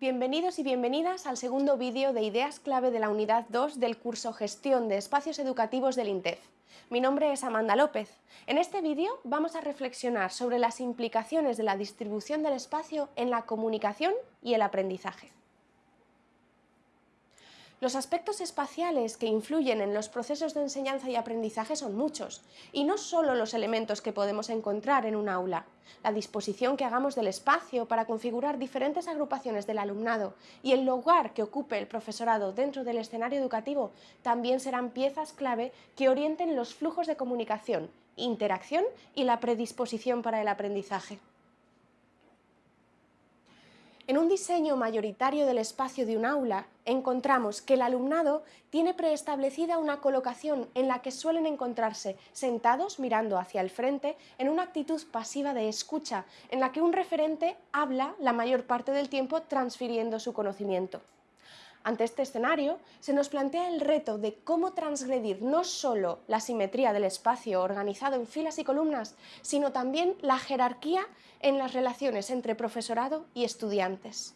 Bienvenidos y bienvenidas al segundo vídeo de Ideas Clave de la Unidad 2 del curso Gestión de Espacios Educativos del INTEF. Mi nombre es Amanda López. En este vídeo vamos a reflexionar sobre las implicaciones de la distribución del espacio en la comunicación y el aprendizaje. Los aspectos espaciales que influyen en los procesos de enseñanza y aprendizaje son muchos, y no solo los elementos que podemos encontrar en un aula. La disposición que hagamos del espacio para configurar diferentes agrupaciones del alumnado y el lugar que ocupe el profesorado dentro del escenario educativo también serán piezas clave que orienten los flujos de comunicación, interacción y la predisposición para el aprendizaje. En un diseño mayoritario del espacio de un aula, encontramos que el alumnado tiene preestablecida una colocación en la que suelen encontrarse sentados mirando hacia el frente en una actitud pasiva de escucha, en la que un referente habla la mayor parte del tiempo transfiriendo su conocimiento. Ante este escenario, se nos plantea el reto de cómo transgredir no solo la simetría del espacio organizado en filas y columnas, sino también la jerarquía en las relaciones entre profesorado y estudiantes.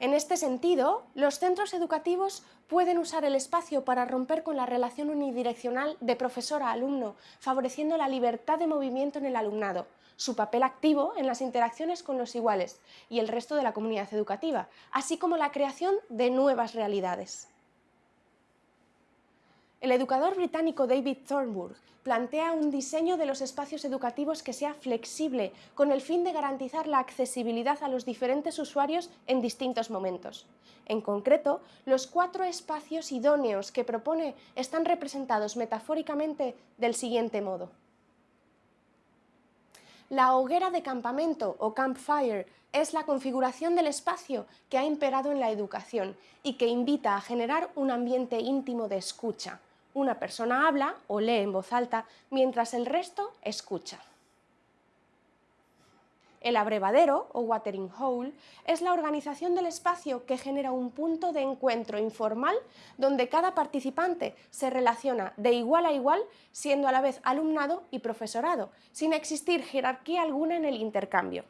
En este sentido, los centros educativos pueden usar el espacio para romper con la relación unidireccional de profesor a alumno, favoreciendo la libertad de movimiento en el alumnado, su papel activo en las interacciones con los iguales y el resto de la comunidad educativa, así como la creación de nuevas realidades. El educador británico David Thornburg plantea un diseño de los espacios educativos que sea flexible, con el fin de garantizar la accesibilidad a los diferentes usuarios en distintos momentos. En concreto, los cuatro espacios idóneos que propone están representados metafóricamente del siguiente modo. La hoguera de campamento o campfire es la configuración del espacio que ha imperado en la educación y que invita a generar un ambiente íntimo de escucha. Una persona habla o lee en voz alta mientras el resto escucha. El abrevadero, o watering hole, es la organización del espacio que genera un punto de encuentro informal donde cada participante se relaciona de igual a igual, siendo a la vez alumnado y profesorado, sin existir jerarquía alguna en el intercambio.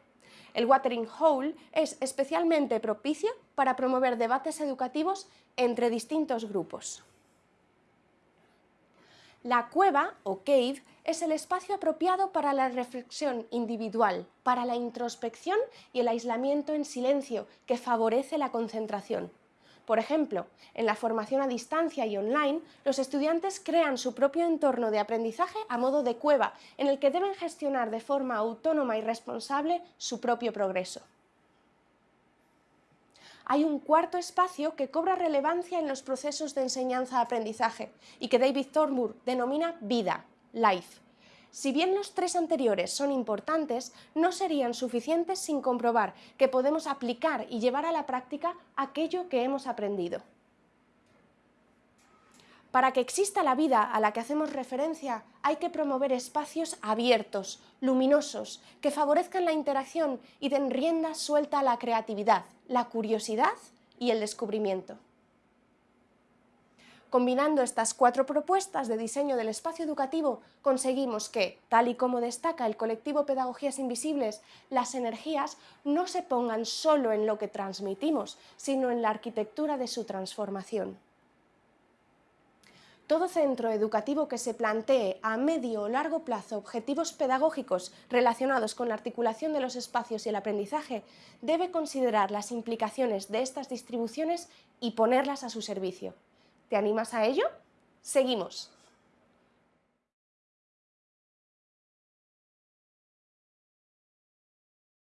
El watering hole es especialmente propicio para promover debates educativos entre distintos grupos. La cueva, o cave, es el espacio apropiado para la reflexión individual, para la introspección y el aislamiento en silencio, que favorece la concentración. Por ejemplo, en la formación a distancia y online, los estudiantes crean su propio entorno de aprendizaje a modo de cueva, en el que deben gestionar de forma autónoma y responsable su propio progreso hay un cuarto espacio que cobra relevancia en los procesos de enseñanza-aprendizaje y que David Thornburg denomina vida, life. Si bien los tres anteriores son importantes, no serían suficientes sin comprobar que podemos aplicar y llevar a la práctica aquello que hemos aprendido. Para que exista la vida a la que hacemos referencia, hay que promover espacios abiertos, luminosos, que favorezcan la interacción y den rienda suelta a la creatividad, la curiosidad y el descubrimiento. Combinando estas cuatro propuestas de diseño del espacio educativo, conseguimos que, tal y como destaca el colectivo Pedagogías Invisibles, las energías no se pongan solo en lo que transmitimos, sino en la arquitectura de su transformación. Todo centro educativo que se plantee a medio o largo plazo objetivos pedagógicos relacionados con la articulación de los espacios y el aprendizaje debe considerar las implicaciones de estas distribuciones y ponerlas a su servicio. ¿Te animas a ello? ¡Seguimos!